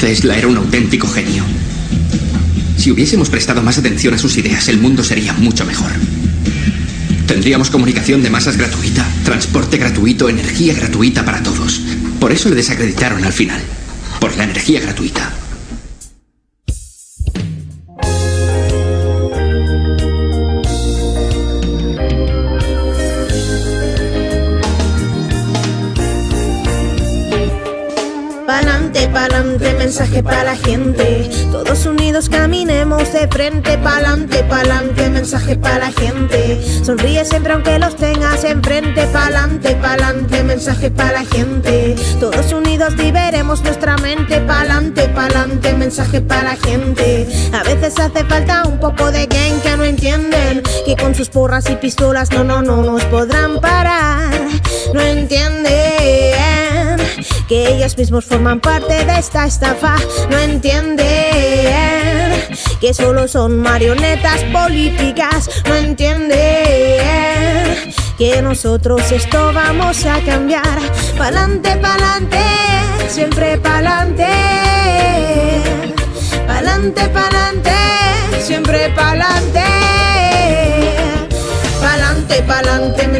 Tesla era un auténtico genio. Si hubiésemos prestado más atención a sus ideas, el mundo sería mucho mejor. Tendríamos comunicación de masas gratuita, transporte gratuito, energía gratuita para todos. Por eso le desacreditaron al final. Por la energía gratuita. Pa'lante, pa'lante, mensaje para la gente. Todos unidos caminemos de frente, pa'lante, pa'lante, mensaje para la gente. Sonríe siempre aunque los tengas enfrente, pa'lante, pa'lante, mensaje para la gente. Todos unidos liberemos nuestra mente, pa'lante, pa'lante, mensaje para la gente. A veces hace falta un poco de gang que no entienden, que con sus porras y pistolas no, no, no nos podrán parar. No entienden que ellos mismos forman parte de esta estafa. No entienden que solo son marionetas políticas. No entienden que nosotros esto vamos a cambiar. Pa'lante, pa'lante, siempre pa'lante. Pa'lante, pa'lante,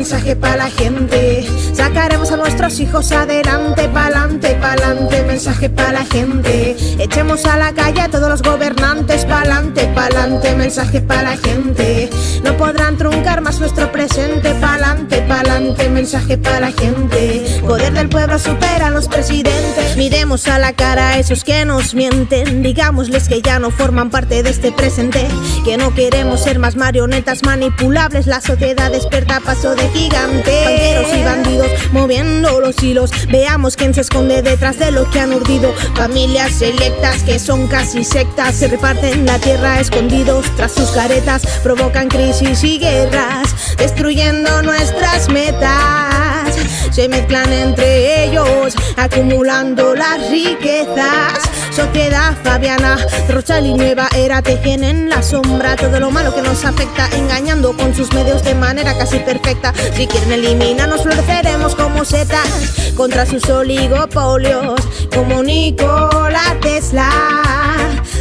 mensaje para la gente. Sacaremos a nuestros hijos adelante, pa'lante, pa'lante, mensaje para la gente. Echemos a la calle a todos los gobernantes, pa'lante, pa'lante, mensaje para la gente. No podrán truncar más nuestro presente, pa'lante, pa'lante, mensaje para la gente. Poder del pueblo supera a los presidentes. Miremos a la cara a esos que nos mienten, digámosles que ya no forman parte de este presente, que no queremos ser más marionetas manipulables, la sociedad despierta paso de gigante. Banqueros y bandidos moviendo los hilos, veamos quién se esconde detrás de lo que han urdido. Familias selectas que son casi sectas, se reparten la tierra escondidos tras sus caretas, provocan crisis y guerras, destruyendo nuestras metas. Se mezclan entre ellos, acumulando las riquezas. Sociedad fabiana, Rochal y Nueva Era tejen en la sombra todo lo malo que nos afecta, engañando con sus medios de manera casi perfecta. Si quieren eliminarnos, floreceremos como setas contra sus oligopolios, como Nikola Tesla.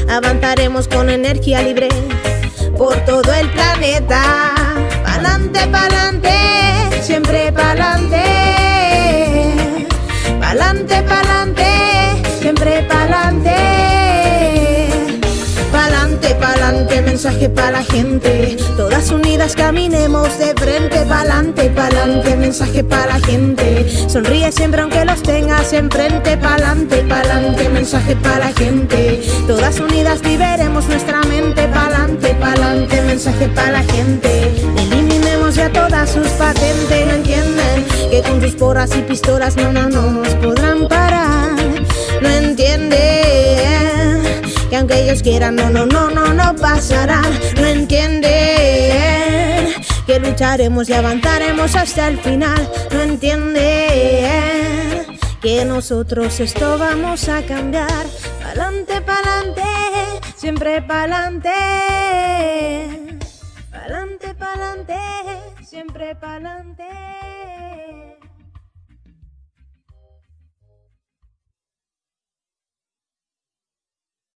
Avanzaremos con energía libre por todo el planeta. Pa'lante, pa'lante, siempre pa'lante. Pa'lante, pa'lante, siempre pa'lante. Pa'lante, pa'lante, mensaje para la gente. Todas unidas caminemos de frente, pa'lante, pa'lante, mensaje para la gente. Sonríe siempre aunque los tengas enfrente, pa'lante, pa'lante, mensaje para la gente. Todas unidas liberemos nuestra mente, pa'lante, pa'lante, mensaje para la gente. Y pistolas no, no, no nos podrán parar. No entienden que aunque ellos quieran, no, no, no, no, no pasará. No entienden que lucharemos y avanzaremos hasta el final. No entienden que nosotros esto vamos a cambiar. Pa'lante, pa'lante, siempre pa'lante. Pa'lante, pa'lante, siempre pa'lante.